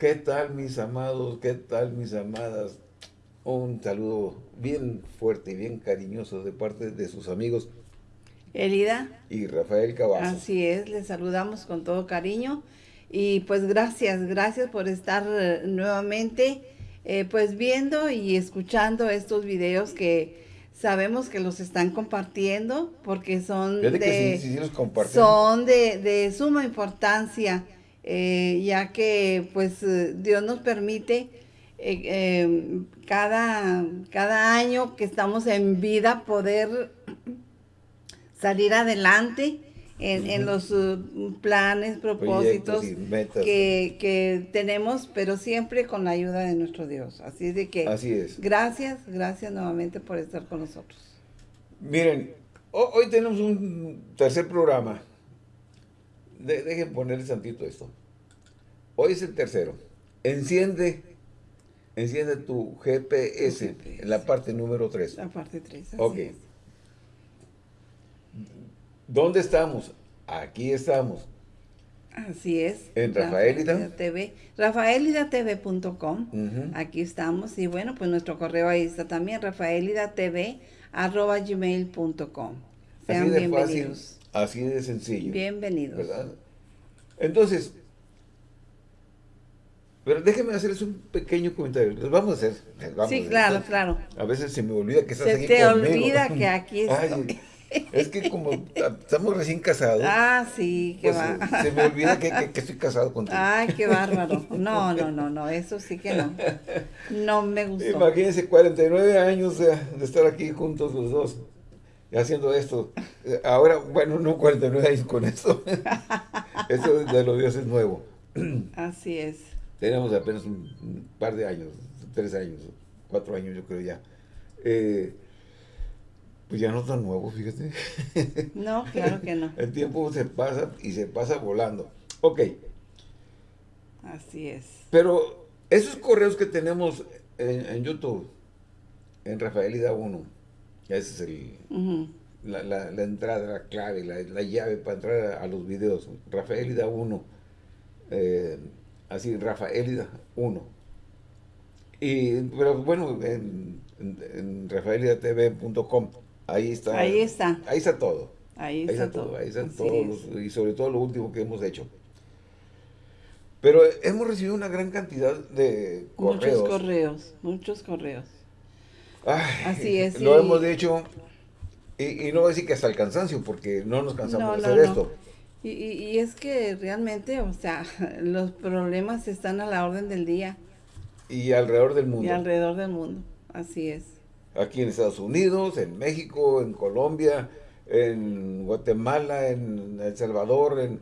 ¿Qué tal mis amados? ¿Qué tal mis amadas? Un saludo bien fuerte y bien cariñoso de parte de sus amigos. Elida. Y Rafael Cavazos. Así es, les saludamos con todo cariño. Y pues gracias, gracias por estar eh, nuevamente eh, pues viendo y escuchando estos videos que sabemos que los están compartiendo porque son de, son de, de, suma importancia eh, ya que pues Dios nos permite cada, cada año que estamos en vida poder salir adelante en, los uh, planes, propósitos que, tenemos, pero siempre con la ayuda de nuestro Dios. Así es de que Así es. gracias, gracias nuevamente por estar con nosotros. Miren, hoy tenemos un tercer programa. Dejen ponerle santito esto. Hoy es el tercero. Enciende, enciende tu GPS, en la parte número 3. La parte 3, Ok. ¿Dónde estamos? Aquí estamos. Así es. En Rafaelida. TV. Rafaelidatv.com. Aquí estamos. Y bueno, pues nuestro correo ahí está también. Rafaelidatv.gmail.com. Sean así de bienvenidos. Fácil, así de sencillo. Bienvenidos. ¿Verdad? Entonces, pero déjenme hacerles un pequeño comentario. Les vamos a hacer. sí, claro, claro. A veces se me olvida que estás se aquí te olvida que aquí estoy. Es que como estamos recién casados. Ah, sí, qué pues, va. Se, me olvida que, estoy casado contigo. Ay, qué bárbaro. No, no, no, no, eso sí que no. No me gustó. Imagínense 49 años de, estar aquí juntos los dos haciendo esto. Ahora, bueno, no 49 años con esto. Esto de los dioses es nuevo. Así es. Tenemos apenas un par de años, tres años, cuatro años yo creo ya. Eh, pues ya no tan nuevo, fíjate. No, claro que no. El tiempo se pasa y se pasa volando. Ok. Así es. Pero esos correos que tenemos en, YouTube, en Rafaelida 1, ese es el, la, entrada, la clave, la, llave para entrar a, los videos. Rafaelida 1, eh, así, Rafaelida 1. Y, pero bueno, en, en, en rafaelidatv.com Ahí está. Ahí está. Ahí está todo. Ahí está, todo. Ahí está todo. y sobre todo lo último que hemos hecho. Pero hemos recibido una gran cantidad de correos. Muchos correos, muchos correos. Así es. Lo hemos hecho, y, no voy a decir que hasta el cansancio, porque no nos cansamos de hacer esto. Y, y, es que realmente, o sea, los problemas están a la orden del día. Y alrededor del mundo. Y alrededor del mundo, así es aquí en Estados Unidos, en México, en Colombia, en Guatemala, en El Salvador, en,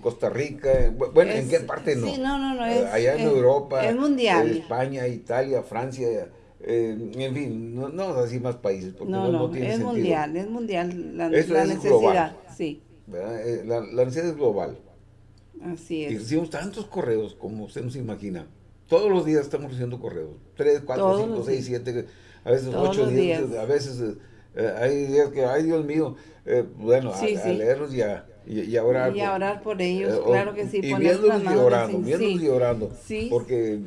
Costa Rica, bueno, ¿en qué parte no? Sí, no, no, no, es, Allá en Europa, es mundial. España, Italia, Francia, en fin, no, no así más países, porque no, no, tiene es mundial, es mundial la, la necesidad, sí. Eh, la, la, necesidad es global. Así es. Y recibimos tantos correos como usted no se imagina. Todos los días estamos recibiendo correos. Tres, cuatro, cinco, seis, siete a veces ocho días, a veces eh, hay días que, ay Dios mío, eh, bueno, a, leerlos y a, y, orar. Y a orar por ellos, eh, claro que sí. Y viéndolos y orando, viéndolos y orando. Porque,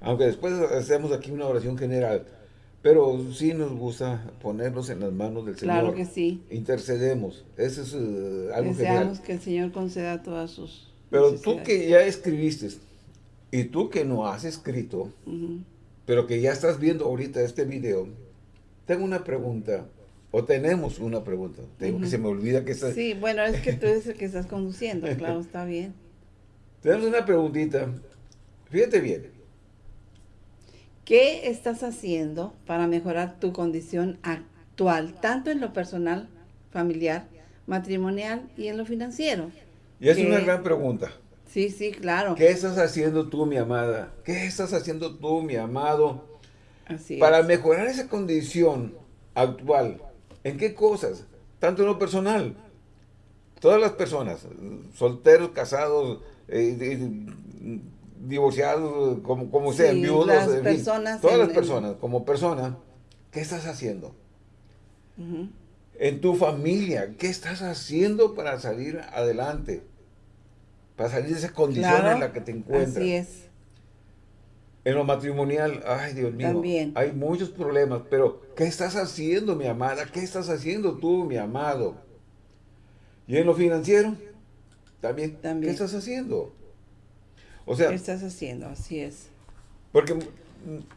aunque después hacemos aquí una oración general, pero sí nos gusta ponerlos en las manos del Señor. Claro que sí. Intercedemos. Eso es algo Deseamos que el Señor conceda todas sus Pero tú que ya escribiste, y tú que no has escrito, pero que ya estás viendo ahorita este video, tengo una pregunta, o tenemos una pregunta, tengo que se me olvida que estás... Sí, bueno, es que tú eres el que estás conduciendo, claro, está bien. Tenemos una preguntita, fíjate bien. ¿Qué estás haciendo para mejorar tu condición actual, tanto en lo personal, familiar, matrimonial y en lo financiero? Y es una gran pregunta. Sí, sí, claro. ¿Qué estás haciendo tú, mi amada? ¿Qué estás haciendo tú, mi amado? Así para mejorar esa condición actual. ¿En qué cosas? Tanto en lo personal. Todas las personas, solteros, casados, eh, divorciados, como, como sean, viudos, las personas todas las personas, como persona, ¿qué estás haciendo? En tu familia, ¿qué estás haciendo para salir adelante? para salir de esa condición en la que te encuentras. Así es. En lo matrimonial, ay Dios mío, También. hay muchos problemas, pero ¿qué estás haciendo, mi amada? ¿Qué estás haciendo tú, mi amado? Y en lo financiero, también, También. ¿qué estás haciendo? O sea, ¿Qué estás haciendo? Así es. porque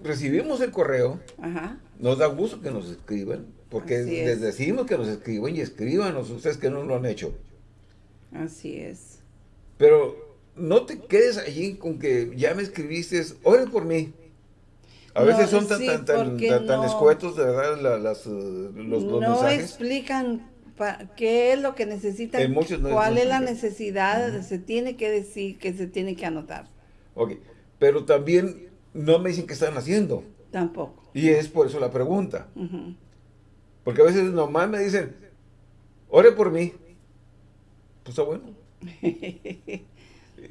recibimos el correo, Ajá. nos da gusto que nos escriban, porque es. les decimos que nos escriban y escríbanos, ustedes que no lo han hecho. Así es. Pero no te quedes allí con que ya me escribiste, ore por mí. A No, veces son tan, sí, tan, tan, tan, no- escuetos, de verdad, la- las, eh, los, los no mensajes. explican pa- qué es lo que necesitan, no- cuál es la necesidad, se tiene que decir, que se tiene que anotar. Ok, pero también no me dicen qué están haciendo. Tampoco. Y es por eso la pregunta. Porque a veces nomás me dicen, ore por mí. Pues está bueno.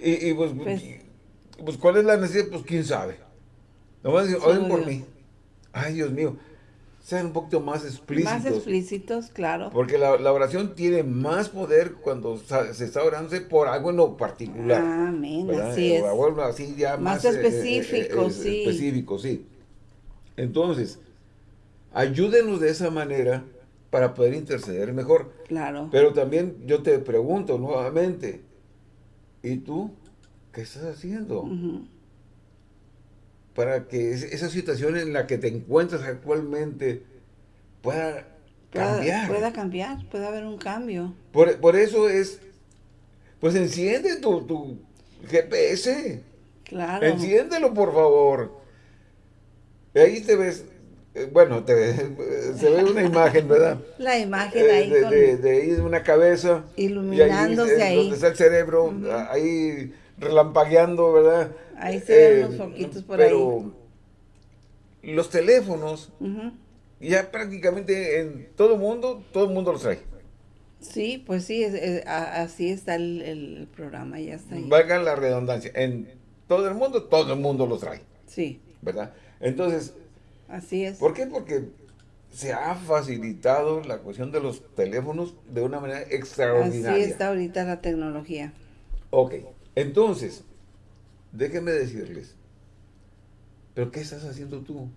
Y, y pues, Pues- pues, ¿cuál es la necesidad? Pues quién sabe. Nomás dicen, oren por Dios. mí. Ay, Dios mío. Sean un poquito más explícitos. Más explícitos, claro. Porque la, la oración tiene más poder cuando se está orándose por algo en lo particular. Amén, ¿verdad? así es. O algo así ya Más más, eh, específico, eh, sí. Específico, sí. Entonces, ayúdenos de esa manera para poder interceder mejor. Claro. Pero también yo te pregunto nuevamente, ¿y tú qué estás haciendo? Ujú. Para que es- esa situación en la que te encuentras actualmente pueda Pueda- cambiar. Pueda cambiar, puede haber un cambio. Por, por eso es, pues enciende tu, tu GPS. Claro. Enciéndelo, por favor. Y ahí te ves, eh, bueno, te ve- se ve una imagen, ¿verdad? La imagen Eh, ahí de, con- de, de ahí una cabeza. Iluminándose y ahí. ahí. Donde está el cerebro, ahí relampagueando, ¿verdad? Ahí se ven Eh, los foquitos por pero los teléfonos, ya prácticamente en todo mundo, todo el mundo los trae. Sí, pues sí, es- es- a- así está el, el programa, ya está ahí. Valga la redundancia, en todo el mundo, todo el mundo los trae, Sí, ¿verdad? Entonces, así es. ¿por qué? Porque se ha facilitado la cuestión de los teléfonos de una manera Así extraordinaria. está ahorita la tecnología. Ok, entonces, déjenme decirles, ¿pero qué estás haciendo tú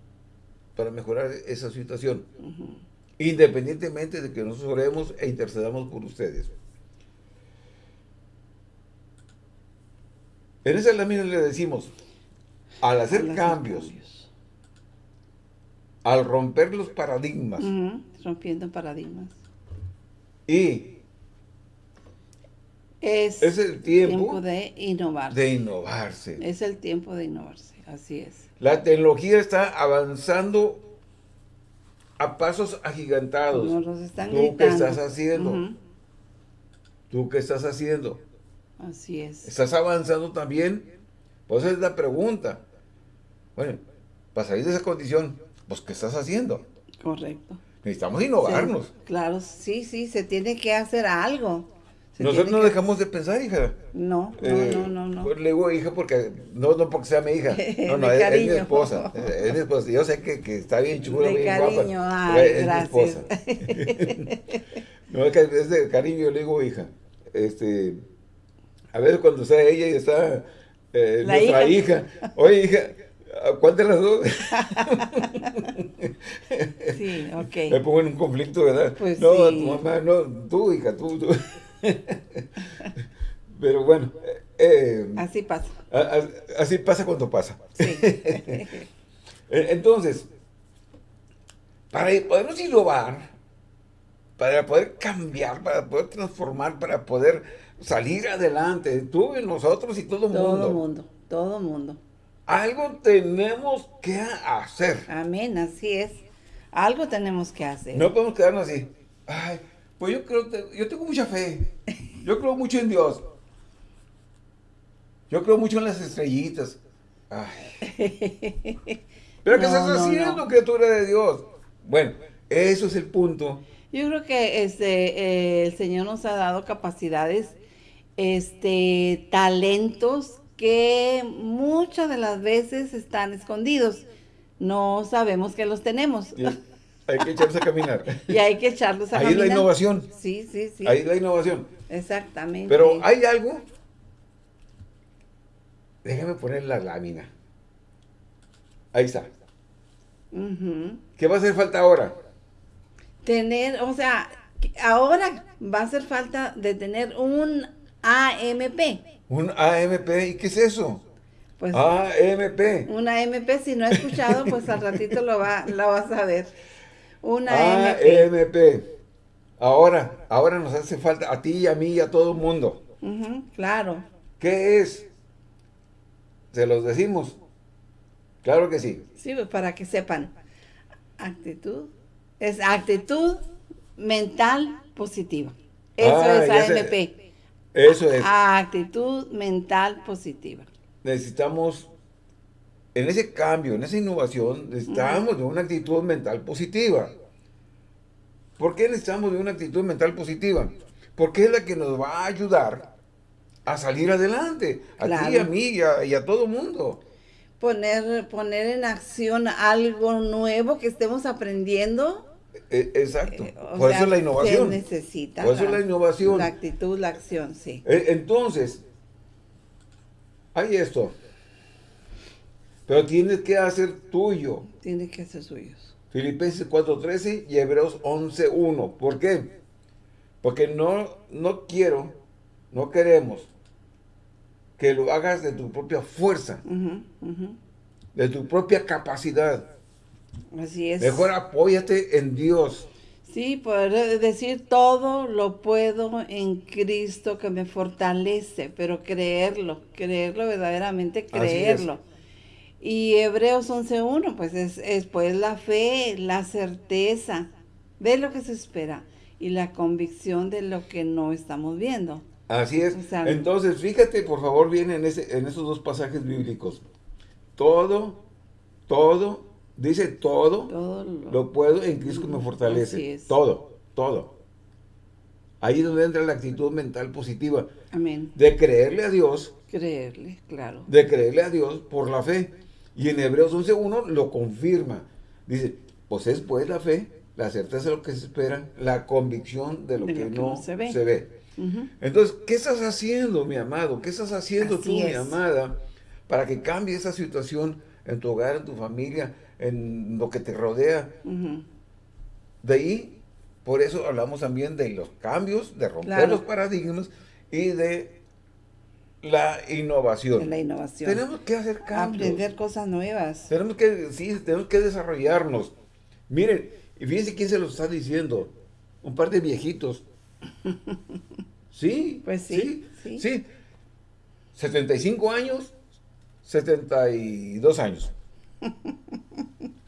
para mejorar esa situación? Independientemente de que nosotros oremos e intercedamos por ustedes. En esa lámina le decimos, al hacer cambios, al romper los paradigmas Rompiendo paradigmas. y Es, es el tiempo de innovarse. de innovarse. Es el tiempo de innovarse, así es. La tecnología está avanzando a pasos agigantados. Nos los están ¿Tú qué gritando. estás haciendo? ¿Tú qué estás haciendo? Así es. ¿Estás avanzando también? Pues es la pregunta. Bueno, para salir de esa condición, pues ¿qué estás haciendo? Correcto. Necesitamos innovarnos. Sí, claro, sí, sí, se tiene que hacer algo. Nosotros no que- dejamos de pensar, hija. No, no, Eh, no, no, no. pues le digo hija porque, no, no porque sea mi hija, no, no, es, es mi esposa, es, es mi esposa. Yo sé que, que está bien chula, De bien cariño, guapa, ay, pero es gracias. mi esposa. no, es que es de cariño, le digo hija. Este, a veces cuando está ella y está eh, La nuestra hija. hija. oye hija, ¿a ¿cuál de las dos? Sí, ok. Me pongo en un conflicto, ¿verdad? Pues no, sí. tu mamá, no, tú, hija, tú, tú. Pero bueno, eh, Así pasa. a- a- así pasa cuando pasa. Sí. E- Entonces, para podernos innovar, para poder cambiar, para poder transformar, para poder salir adelante, tú y nosotros y todo el mundo, Todo mundo, todo mundo. algo tenemos que hacer. Amén, así es. Algo tenemos que hacer. No podemos quedarnos así. Ay, pues yo creo, yo tengo mucha fe. Yo creo mucho en Dios. Yo creo mucho en las estrellitas. Ay. ¿Pero qué No, estás haciendo, no. criatura de Dios? Bueno, eso es el punto. Yo creo que este eh, el Señor nos ha dado capacidades, este talentos que muchas de las veces están escondidos. No sabemos que los tenemos hay que echarse a caminar. y hay que echarlos a Ahí es la caminar. innovación. Sí, sí, sí. Ahí es la innovación. Exactamente. Pero hay algo déjame poner la lámina. Ahí está. ¿Qué va a hacer falta ahora? Tener, o sea, ahora va a hacer falta de tener un AMP. ¿Un AMP? ¿Y qué es eso? Pues AMP. Un AMP, si no he escuchado, pues al ratito lo, va, lo vas a ver. Un AMP. AMP. Ahora, ahora nos hace falta a ti y a mí y a todo el mundo. claro. ¿Qué es? Se los decimos. Claro que sí. Sí, pues, para que sepan. Actitud. Es actitud mental positiva. Eso ah, es AMP. eso es. Actitud mental positiva. Necesitamos, en ese cambio, en esa innovación, necesitamos de una actitud mental positiva. ¿Por qué necesitamos de una actitud mental positiva? Porque es la que nos va a ayudar a salir adelante. A ti, a mí y a, y a todo mundo poner, poner en acción algo nuevo que estemos aprendiendo. E, exacto. Eh, Por eso es la innovación. Se necesita. Por eso es la innovación. La actitud, la acción, sí. E, entonces, hay esto. Pero tienes que hacer tuyo. Tienes que hacer suyos. Filipenses 4.13 y Hebreos 11.1. ¿Por qué? Porque no, no quiero, no queremos que lo hagas de tu propia fuerza, de tu propia capacidad. Así es. Mejor apóyate en Dios. Sí, poder decir todo lo puedo en Cristo que me fortalece, pero creerlo, creerlo verdaderamente, creerlo. Y Hebreos 11.1, pues es, es pues la fe, la certeza de lo que se espera y la convicción de lo que no estamos viendo. Así es. Entonces, fíjate, por favor, bien en, ese, en esos dos pasajes bíblicos. Todo, todo, dice todo, lo, puedo en Cristo que me fortalece. Todo, todo. Ahí es donde entra la actitud mental positiva. Amén. De creerle a Dios. Creerle, claro. De creerle a Dios por la fe. Y en Hebreos 11.1 lo confirma. Dice, pues es pues la fe, la certeza de lo que se espera, la convicción de lo, que, no se ve. Entonces, ¿qué estás haciendo, mi amado? ¿Qué estás haciendo tú, mi amada, para que cambie esa situación en tu hogar, en tu familia, en lo que te rodea? De ahí, por eso hablamos también de los cambios, de romper los paradigmas y de la innovación. La innovación. Tenemos que hacer cambios. Aprender cosas nuevas. Tenemos que, sí, tenemos que desarrollarnos. Miren, y fíjense quién se lo está diciendo. Un par de viejitos Sí. Pues sí. Sí. 75 años, 72 años.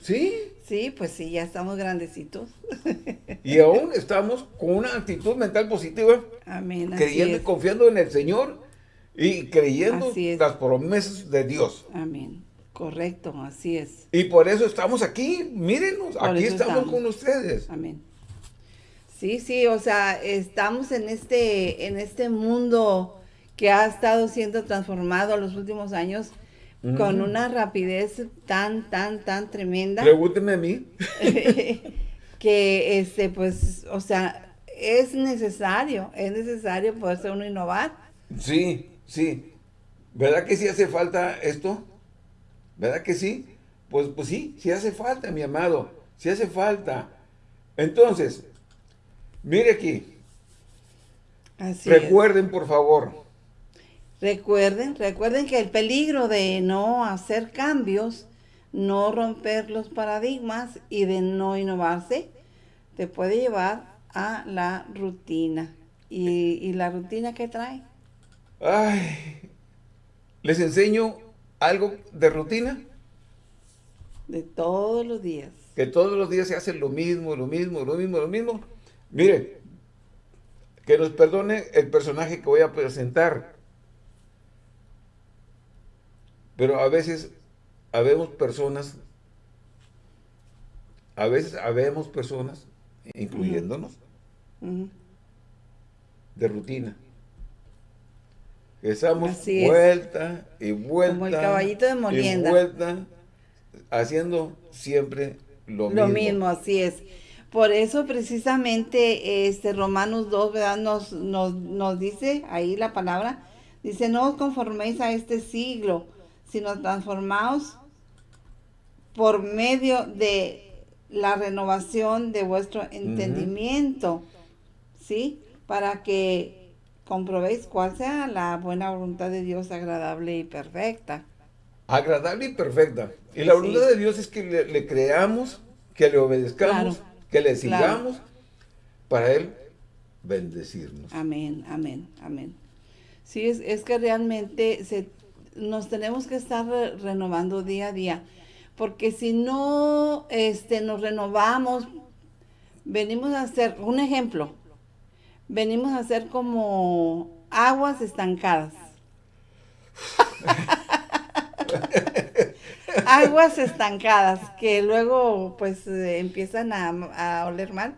¿Sí? Sí, pues sí, ya estamos grandecitos. Y aún estamos con una actitud mental positiva. Amén. Creyendo y confiando en el Señor y creyendo las promesas de Dios. Amén. Correcto, así es. Y por eso estamos aquí, mírenos, aquí estamos con ustedes. Amén. Sí, sí, o sea, estamos en este, en este mundo que ha estado siendo transformado los últimos años con una rapidez tan, tan, tan tremenda. Pregúnteme a mí. que, este, pues, o sea, es necesario, es necesario poderse uno innovar. Sí, sí. ¿Verdad que sí hace falta esto? ¿Verdad que sí? Pues, pues sí, sí hace falta, mi amado. Sí hace falta. Entonces, Mire aquí. recuerden, por favor. Recuerden, recuerden que el peligro de no hacer cambios, no romper los paradigmas y de no innovarse, te puede llevar a la rutina. ¿Y, la rutina qué trae? Ay, ¿les enseño algo de rutina? De todos los días. Que todos los días se hace lo mismo, lo mismo, lo mismo, lo mismo. Mire, que nos perdone el personaje que voy a presentar. Pero a veces habemos personas, a veces habemos personas, incluyéndonos, de rutina. Estamos vuelta y vuelta. Como el caballito de molienda. Y haciendo siempre lo, mismo. Lo mismo, así es. Por eso precisamente este Romanos 2, ¿verdad? Nos, nos, nos dice ahí la palabra, Dice, no os conforméis a este siglo, sino transformaos por medio de la renovación de vuestro entendimiento, ¿sí? Para que comprobéis cuál sea la buena voluntad de Dios agradable y perfecta. Agradable y perfecta. Y la voluntad de Dios es que le, creamos, que le obedezcamos, que le sigamos, para Él bendecirnos. Amén, amén, amén. Sí, es, es que realmente se, nos tenemos que estar renovando día a día, porque si no este, nos renovamos, venimos a hacer, un ejemplo, venimos a ser como aguas estancadas. aguas estancadas que luego pues eh, empiezan a, a, oler mal.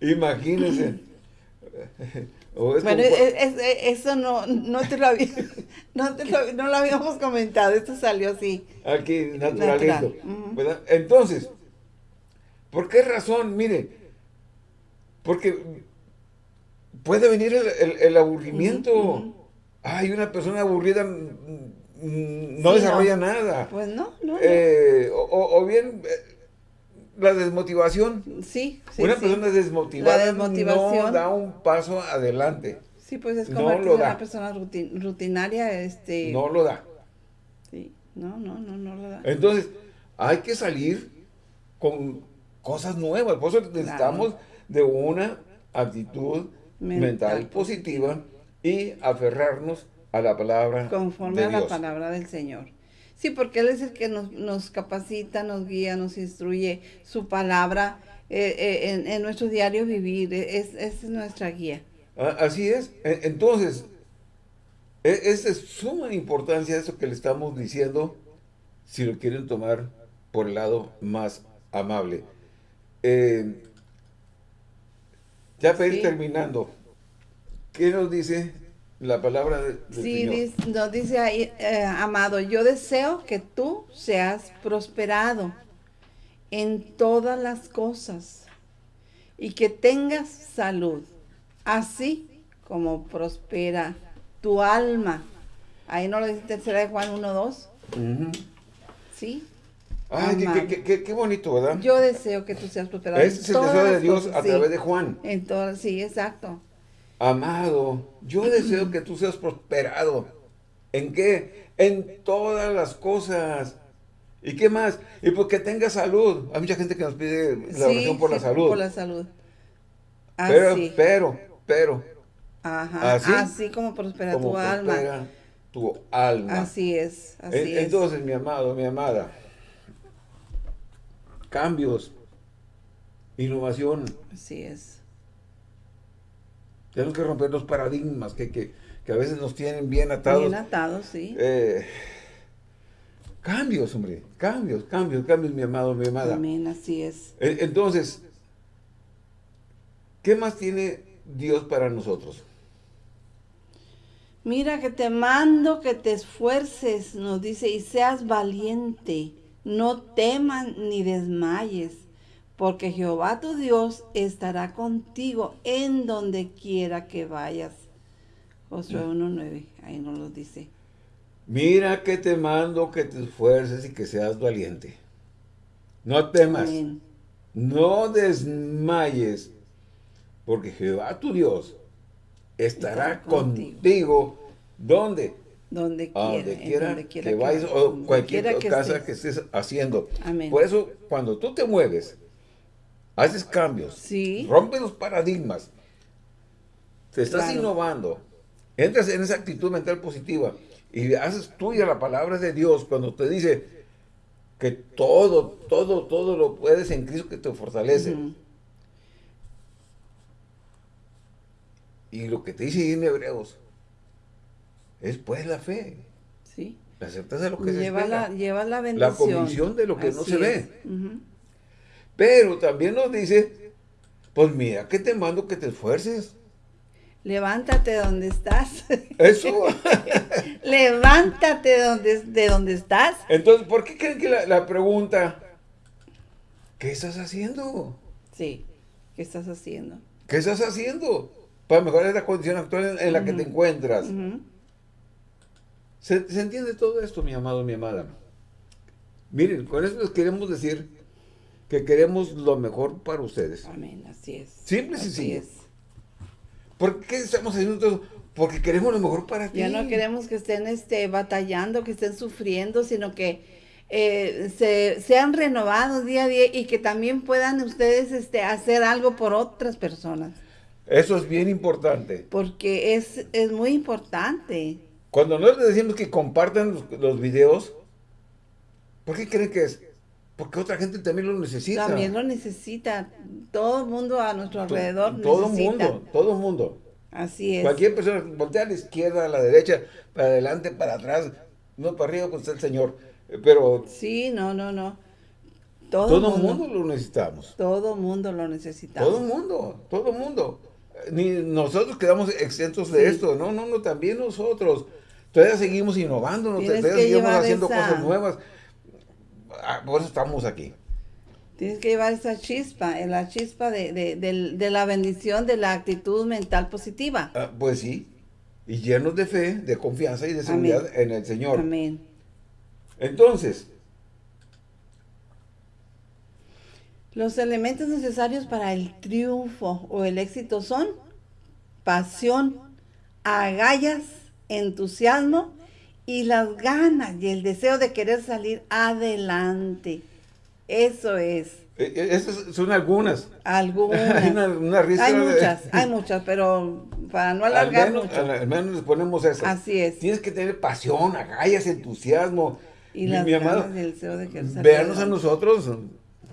Imagínense. bueno, eso no, no, te lo había, no, te lo, no lo habíamos comentado, esto salió así. Aquí, naturalito. Entonces, ¿por qué razón? Mire, porque puede venir el, aburrimiento. Hay una persona aburrida no desarrolla nada. Pues no, no. Eh, o, bien eh, la desmotivación. Sí, sí Una persona desmotivada no da un paso adelante. Sí, pues es como una persona rutinaria. Este... No lo da. Sí, no, no, no, no lo da. Entonces, hay que salir con cosas nuevas. Por eso necesitamos de una actitud mental positiva y aferrarnos a la palabra Conforme a la palabra del Señor. Sí, porque Él es el que nos, capacita, nos guía, nos instruye. Su palabra eh, eh, en, nuestro diario vivir es, es nuestra guía. Ah, así es. E, entonces, e, es de suma importancia eso que le estamos diciendo, si lo quieren tomar por el lado más amable. Eh, ya para ir terminando, ¿qué nos dice la palabra de, sí, nos dice ahí, eh, amado, yo deseo que tú seas prosperado en todas las cosas y que tengas salud, así como prospera tu alma. Ahí no lo dice tercera de Juan 1, 2. ¿Sí? Ay, qué, bonito, ¿verdad? Yo deseo que tú seas prosperado. Ese es el deseo de Dios a través de Juan. En todas, sí, exacto. Amado, yo deseo que tú seas prosperado. ¿En qué? En todas las cosas. ¿Y qué más? Y porque tengas salud. Hay mucha gente que nos pide la oración por la salud. por la salud. Pero, pero, pero. Ajá, así, como prospera tu alma. tu alma. Así es, así es. Entonces, mi amado, mi amada, cambios, innovación. Así es. Tenemos que romper los paradigmas que, que, que, a veces nos tienen bien atados. Bien atados, sí. Eh, cambios, hombre, cambios, cambios, cambios, mi amado, mi amada. Amén, así es. E, entonces, ¿qué más tiene Dios para nosotros? Mira que te mando que te esfuerces, nos dice, y seas valiente. No teman ni desmayes porque Jehová tu Dios estará contigo en donde quiera que vayas. Josué 1.9, mm. ahí nos lo dice. Mira que te mando que te esfuerces y que seas valiente. No temas, no desmayes, porque Jehová tu Dios estará, contigo. ¿Dónde? Donde quiera, donde quiera, que, vayas o cualquier cosa que estés haciendo. Por eso, cuando tú te mueves, haces cambios, sí. rompes los paradigmas, te estás innovando, entras en esa actitud mental positiva y haces tuya la palabra de Dios cuando te dice que todo, todo, todo lo puedes en Cristo que te fortalece. Y lo que te dice en Hebreos es pues la fe. Sí. La certeza de lo que se espera. La, lleva la bendición. La convicción de lo que no se ve. Pero también nos dice, pues mira, que te mando que te esfuerces. Levántate donde estás. Eso. Levántate de donde, de donde estás. Entonces, ¿por qué creen que la, pregunta, ¿qué estás haciendo? Sí, ¿qué estás haciendo? ¿Qué estás haciendo? para mejorar la condición actual en, la que te encuentras. ¿Se, entiende todo esto, mi amado, mi amada? Miren, con eso les queremos decir que queremos lo mejor para ustedes. Amén, así es. Simple y sencillo. ¿Por qué estamos haciendo todo Porque queremos lo mejor para ti. Ya no queremos que estén este, batallando, que estén sufriendo, sino que eh, se, sean renovados día a día y que también puedan ustedes este, hacer algo por otras personas. Eso es bien importante. Porque es, es muy importante. Cuando nosotros decimos que compartan los, videos, ¿por qué creen que es? Porque otra gente también lo necesita. También lo necesita. Todo el mundo a nuestro alrededor Todo el mundo, todo el mundo. Así es. Cualquier persona, voltea a la izquierda, a la derecha, para adelante, para atrás, no para arriba, con el Señor. Pero... Sí, no, no, no. Todo, el mundo, lo necesitamos. Todo el mundo lo necesitamos. Todo el mundo, todo el mundo. Ni nosotros quedamos exentos de esto, no, no, no, también nosotros. Todavía seguimos innovando, todavía seguimos haciendo cosas nuevas. Ah, por eso estamos aquí. Tienes que llevar esa chispa, eh, la chispa de, la bendición, de la actitud mental positiva. Ah, pues sí, y llenos de fe, de confianza y de seguridad en el Señor. Amén. Entonces, los elementos necesarios para el triunfo o el éxito son pasión, agallas, entusiasmo y las ganas y el deseo de querer salir adelante. Eso es. Eh, eh, esas son algunas. Algunas. hay, una, hay muchas, hay muchas, pero para no alargar al menos, mucho. Al, menos les ponemos eso. Así es. Tienes que tener pasión, agallas, entusiasmo. Y las ganas y el deseo de querer salir Veanos a nosotros,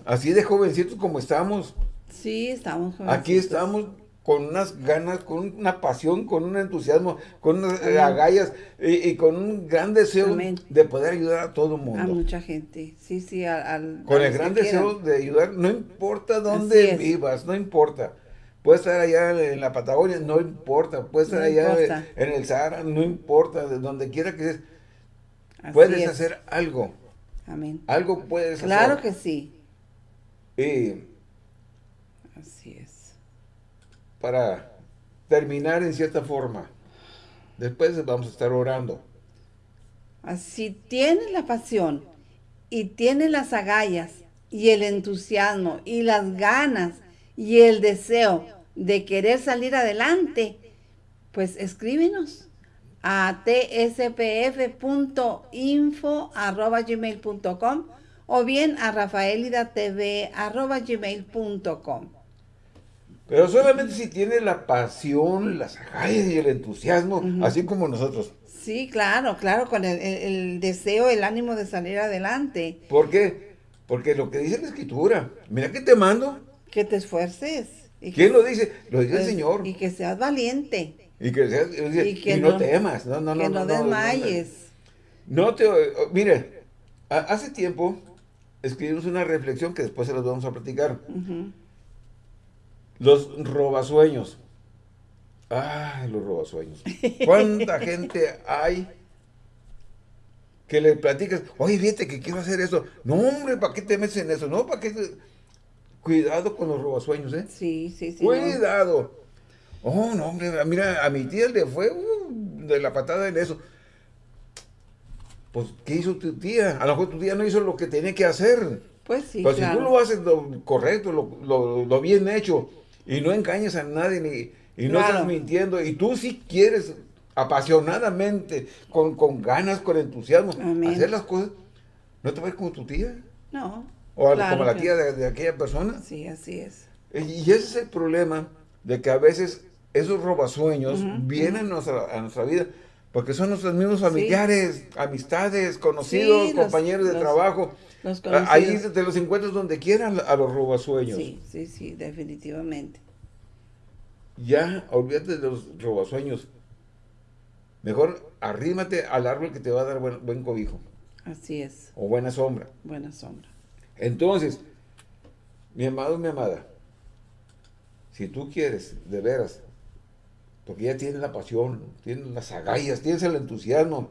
así de jovencitos como estamos. Sí, estamos jovencitos. Aquí estamos con unas ganas, con una pasión, con un entusiasmo, con unas agallas y, con un gran deseo de poder ayudar a todo el mundo. A mucha gente, sí, sí, al... con el gran deseo de ayudar, no importa dónde vivas, no importa. Puedes estar allá en la Patagonia, no importa. Puedes estar allá en el Sahara, no importa. De donde quiera que estés, puedes hacer algo. Amén. Algo puedes hacer. Claro que sí. Y Así es para terminar en cierta forma. Después vamos a estar orando. Si tienes la pasión y tienes las agallas y el entusiasmo y las ganas y el deseo de querer salir adelante, pues escríbenos a tspf.info.gmail.com o bien a rafaelidatv.gmail.com. Pero solamente si tiene la pasión, las agallas y el entusiasmo, así como nosotros. Sí, claro, claro, con el, deseo, el ánimo de salir adelante. ¿Por qué? Porque lo que dice la Escritura, mira que te mando. Que te esfuerces. Y ¿Quién lo dice? Lo dice el pues, Señor. Y que seas valiente. Y que seas, y, que no, temas. No, no, que no, no, desmayes. No, te, mire, hace tiempo escribimos una reflexión que después se las vamos a platicar. Los robasueños. Ay, los robasueños. ¿Cuánta gente hay que le platicas? Oye, fíjate que quiero hacer eso. No, hombre, ¿para qué te metes en eso? No, ¿para qué? Cuidado con los robasueños, ¿eh? Sí, sí, sí. Cuidado. Oh, no, hombre, mira, a mi tía le fue uh, de la patada en eso. Pues, ¿qué hizo tu tía? A lo mejor tu tía no hizo lo que tenía que hacer. Pues sí, Pero si tú lo haces lo correcto, lo bien hecho, y no engañes a nadie ni, y no estás mintiendo. Y tú si quieres apasionadamente, con, con ganas, con entusiasmo, hacer las cosas, ¿no te vas como tu tía? No. O como la tía de, aquella persona. Sí, así es. Y ese es el problema de que a veces esos robasueños vienen a, nuestra, vida porque son nuestros mismos familiares, amistades, conocidos, compañeros de trabajo. Ahí te los encuentras donde quieran a los robasueños. Sí, sí, sí, definitivamente. Ya, olvídate de los robasueños. Mejor arrímate al árbol que te va a dar buen, cobijo. Así es. O buena sombra. Buena sombra. Entonces, mi amado, mi amada, si tú quieres, de veras, porque ya tienes la pasión, tienes las agallas, tienes el entusiasmo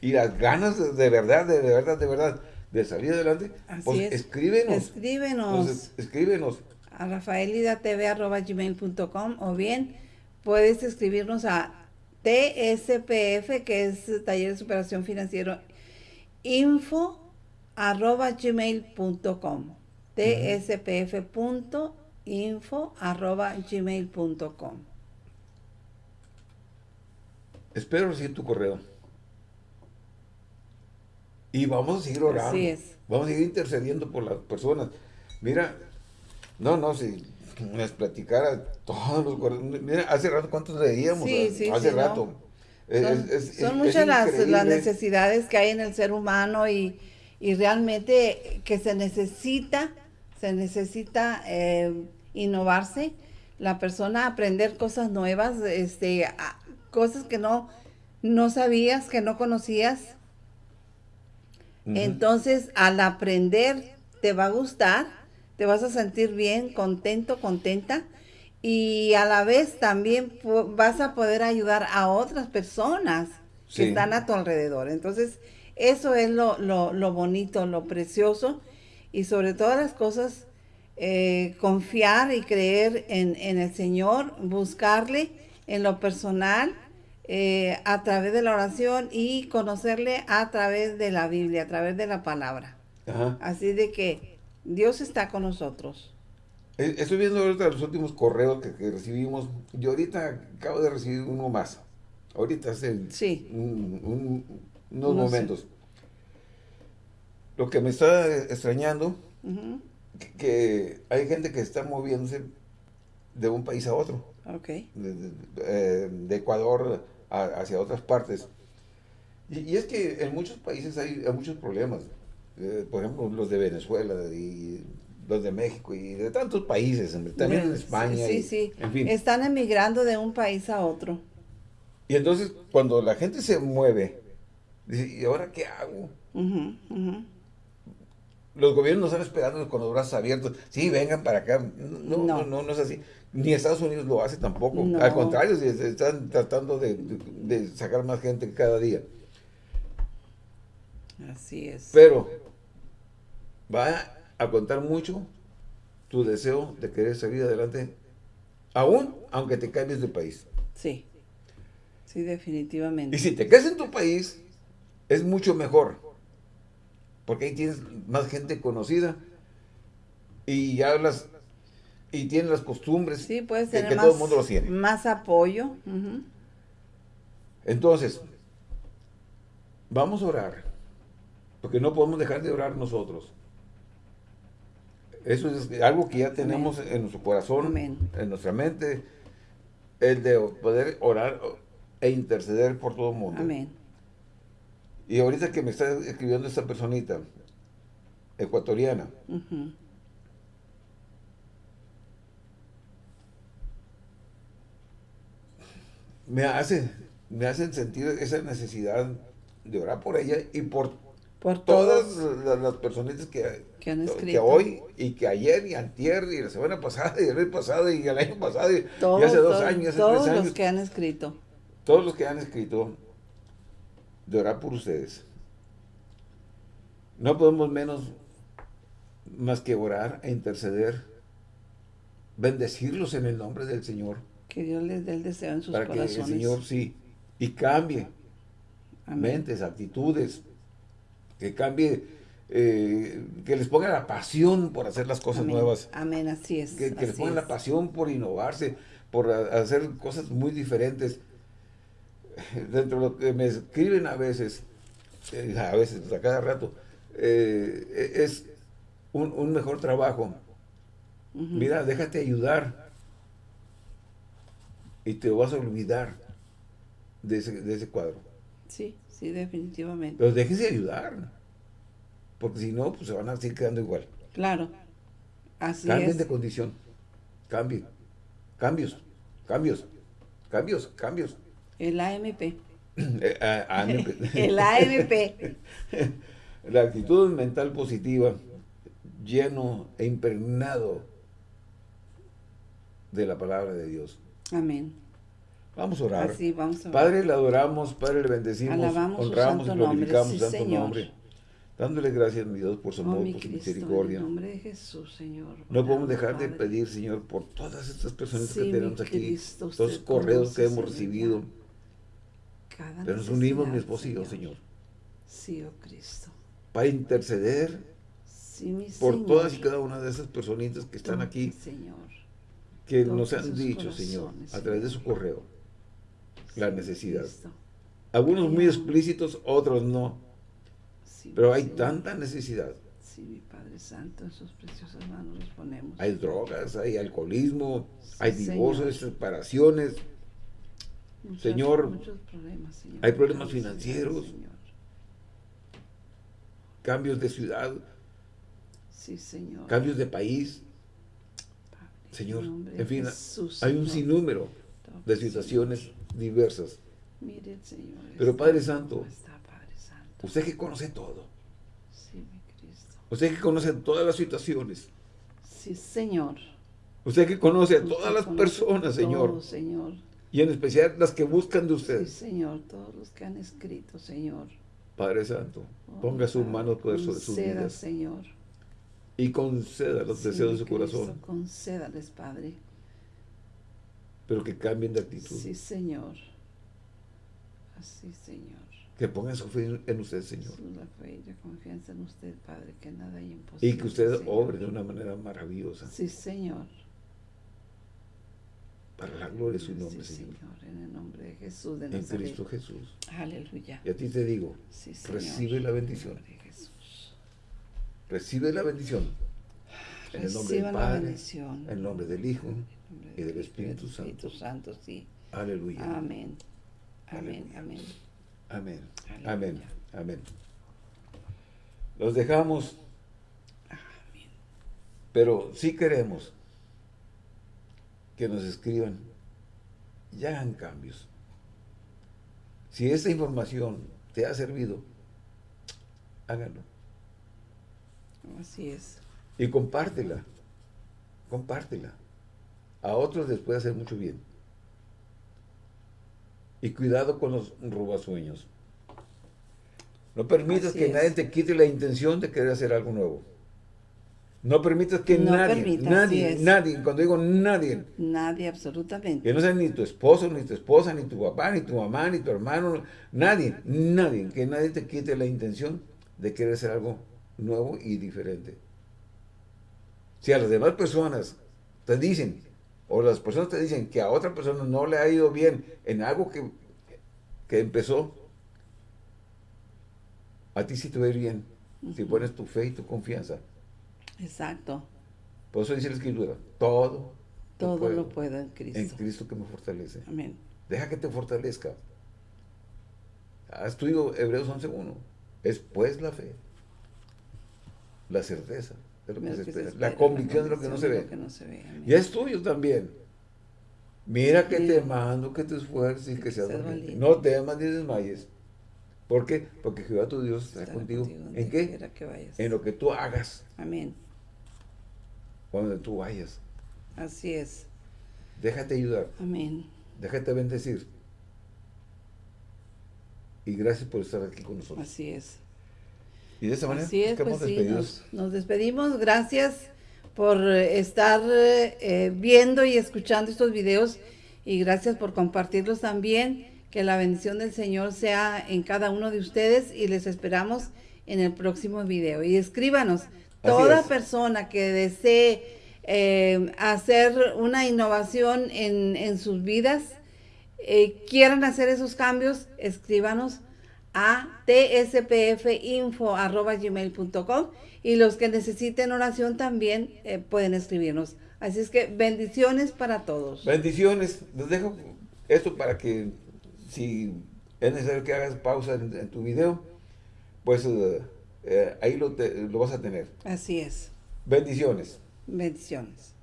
y las ganas de verdad, de verdad, de verdad, de salir adelante, pues escríbenos. Escríbenos. escríbenos. A rafaelidatv.gmail.com o bien puedes escribirnos a TSPF, que es Taller de Superación Financiero, info arroba gmail.com tspf.info arroba gmail.com Espero recibir tu correo. Y vamos a seguir orando. Así es. Vamos a seguir intercediendo por las personas. Mira, no, no, si nos platicara todos los correos. Mira, hace rato cuántos leíamos. Sí, sí, hace rato. Son, muchas las, las, necesidades que hay en el ser humano y, y realmente que se necesita, se necesita eh, innovarse, la persona aprender cosas nuevas, este, cosas que no, no sabías, que no conocías. Entonces, al aprender, te va a gustar, te vas a sentir bien, contento, contenta, y a la vez también vas a poder ayudar a otras personas que están a tu alrededor. Entonces, eso es lo, lo, bonito, lo precioso y sobre todas las cosas, eh, confiar y creer en, el Señor, buscarle en lo personal, eh, a través de la oración y conocerle a través de la Biblia, a través de la palabra. Así de que Dios está con nosotros. Eh, estoy viendo ahorita los últimos correos que, recibimos. Yo ahorita acabo de recibir uno más. Ahorita hace sí. un, unos momentos. Lo que me está extrañando, que, hay gente que está moviéndose de un país a otro. Okay. De, eh, Ecuador hacia otras partes. Y, es que en muchos países hay, muchos problemas. Eh, por ejemplo, los de Venezuela y los de México y de tantos países, también en España. Sí, sí. Están emigrando de un país a otro. Y entonces, cuando la gente se mueve, Dice, ¿y ahora qué hago? Los gobiernos están esperando con los brazos abiertos. Sí, vengan para acá. No, no, no, no, es así. Ni Estados Unidos lo hace tampoco. Al contrario, se están tratando de, sacar más gente cada día. Así es. Pero va a contar mucho tu deseo de querer salir adelante, aún aunque te cambies de país. Sí, sí, definitivamente. Y si te quedas en tu país, es mucho mejor. Porque ahí tienes más gente conocida y hablas y tienes las costumbres sí, puedes tener que, más, todo el mundo lo tiene. Más apoyo. Entonces, vamos a orar. Porque no podemos dejar de orar nosotros. Eso es algo que ya tenemos en nuestro corazón, en nuestra mente, el de poder orar e interceder por todo el mundo. Amén. Y ahorita que me está escribiendo esta personita, ecuatoriana, me hace, me hacen sentir esa necesidad de orar por ella y por, por todas las, personitas que, que, han escrito. que hoy y que ayer y antier y la semana pasada y el mes pasado y el año pasado y, hace dos años, hace todos tres años. los que han escrito. Todos los que han escrito de orar por ustedes. No podemos menos más que orar e interceder, bendecirlos en el nombre del Señor. Que Dios les dé el deseo en sus para corazones. Para que el Señor sí, y cambie mentes, actitudes, que cambie, eh, que les ponga la pasión por hacer las cosas nuevas. Amén, así es. Que, les ponga la pasión por innovarse, por hacer cosas muy diferentes dentro de lo que me escriben a veces, eh, a veces, a cada rato, eh, es un, mejor trabajo. Mira, déjate ayudar y te vas a olvidar de ese, cuadro. Sí, sí, definitivamente. Pero déjese ayudar, porque si no, pues se van a seguir quedando igual. Claro, así Cambien de condición, cambien, cambios, cambios, cambios, cambios. El AMP. Eh, el AMP. La actitud mental positiva, lleno e impregnado de la palabra de Dios. Amén. Vamos a orar. Así, vamos a orar. Padre, le adoramos, Padre, le bendecimos, honramos y glorificamos su santo nombre. Dándole gracias, mi Dios, por su Oh, amor, mi por su Cristo, misericordia. En el nombre de Jesús, Señor. No podemos dejar de pedir, Señor, por todas estas personas Sí, que tenemos aquí, Cristo, los correos que hemos Señor, recibido. Cada Pero nos unimos, mi esposo y yo, Señor, Sí, oh Cristo. para interceder Sí, mi por Señor. todas y cada una de esas personitas que están aquí, Señor. que nos han dicho, Señor, a través de su correo, la Sí, mi necesidad. Cristo. Algunos muy explícitos, otros no, Sí, pero hay Señor. tanta necesidad. Sí, mi Padre Santo, en sus preciosas manos los ponemos. Hay drogas, hay alcoholismo, hay divorcios, separaciones, Señor, muchos problemas, Señor. hay problemas financieros. Señor. cambios de ciudad, Sí, Señor. cambios de país. Padre, Señor, en fin, Jesús, hay un sinnúmero de situaciones diversas. Mire, Señor. Pero, está Padre Santo, está, Padre Santo. Usted que conoce todo, Sí, mi Cristo. usted que conoce todas las situaciones, Sí, Señor. usted que conoce a todas las personas, Señor. Y en especial las que buscan de Sí, usted, Señor. Todos los que han escrito, Señor. Padre Santo, Oh, ponga su Padre, mano poder sobre sus conceda, vidas Señor. y conceda los Sí, deseos de su Cristo, corazón, Concédales, Padre. pero que cambien de actitud, Sí, Señor. Así, Señor. que pongan su fe en usted, Señor, la fe y la confianza en usted, Padre, que nada hay imposible. y que usted Señor. obre de una manera maravillosa Sí, Señor. Para la gloria de su nombre, sí, Señor, en el nombre de Jesús de en Nazaret. Cristo Jesús. Aleluya. Y a ti te digo, Sí, Señor. recibe la bendición. Jesús. recibe la bendición en el nombre Reciban del la Padre, bendición. en el nombre del Hijo nombre y del Espíritu Espíritu Santo, sí. Aleluya. Amén. Amén, amén. Amén. Aleluya. Amén. Amén. Los dejamos, Amén. pero sí queremos que nos escriban y hagan cambios. Si esta información te ha servido, háganlo. Así es. Y compártela. Compártela. A otros les puede hacer mucho bien. Y cuidado con los robasueños. No permitas Así que es. nadie te quite la intención de querer hacer algo nuevo. No permitas que No nadie, permita, nadie, nadie, cuando digo nadie, Nadie, absolutamente. que no sea ni tu esposo, ni tu esposa, ni tu papá, ni tu mamá, ni tu hermano, nadie, nadie, que nadie te quite la intención de querer hacer algo nuevo y diferente. Si a las demás personas te dicen, o las personas te dicen que a otra persona no le ha ido bien en algo que, que empezó, a ti sí te va a ir bien, si pones tu fe y tu confianza. Exacto. Por eso dice la Escritura, todo, Todo lo puedo en Cristo. en Cristo que me fortalece. Amén. Deja que te fortalezca. Has estudiado Hebreos 11.1. Es pues la fe. La certeza de lo que, Lo se que se espera. espera, La convicción de lo que no se ve. no se. Y es tuyo también. Mira que te mando, que te esfuerces y Que seas valiente. No temas ni desmayes. ¿Por qué? Porque Jehová tu Dios está Estará contigo. ¿En qué? que. En lo que tú hagas Amén. Cuando tú vayas. Así es. Déjate ayudar. Amén. Déjate bendecir. Y gracias por estar aquí con nosotros. Así es. Y de esa manera Así es, nos pues sí, despedidos. nos, nos despedimos. Gracias por eh, estar eh, viendo y escuchando estos videos y gracias por compartirlos también. Que la bendición del Señor sea en cada uno de ustedes y les esperamos en el próximo video. Y escríbanos, toda persona que desee eh, hacer una innovación en, en sus vidas, eh, quieran hacer esos cambios, escríbanos a tspfinfo.gmail.com y los que necesiten oración también eh, pueden escribirnos. Así es que bendiciones para todos. Bendiciones. Les dejo esto para que si es necesario que hagas pausa en, en tu video, pues eh, eh, ahí lo, te- lo vas a tener. Así es. Bendiciones. Bendiciones.